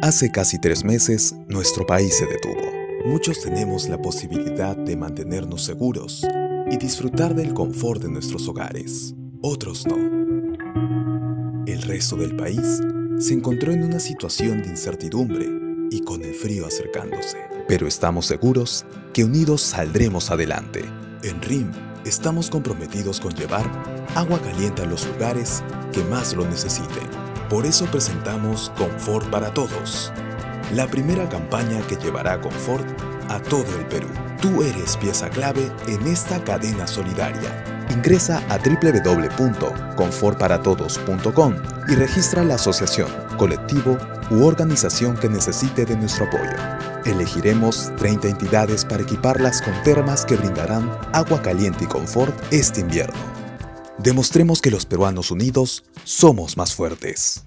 Hace casi tres meses, nuestro país se detuvo. Muchos tenemos la posibilidad de mantenernos seguros y disfrutar del confort de nuestros hogares. Otros no. El resto del país se encontró en una situación de incertidumbre y con el frío acercándose. Pero estamos seguros que unidos saldremos adelante. En RIM estamos comprometidos con llevar agua caliente a los lugares que más lo necesiten. Por eso presentamos Confort para Todos, la primera campaña que llevará confort a todo el Perú. Tú eres pieza clave en esta cadena solidaria. Ingresa a www.confortparatodos.com y registra la asociación, colectivo u organización que necesite de nuestro apoyo. Elegiremos 30 entidades para equiparlas con termas que brindarán agua caliente y confort este invierno. Demostremos que los peruanos unidos somos más fuertes.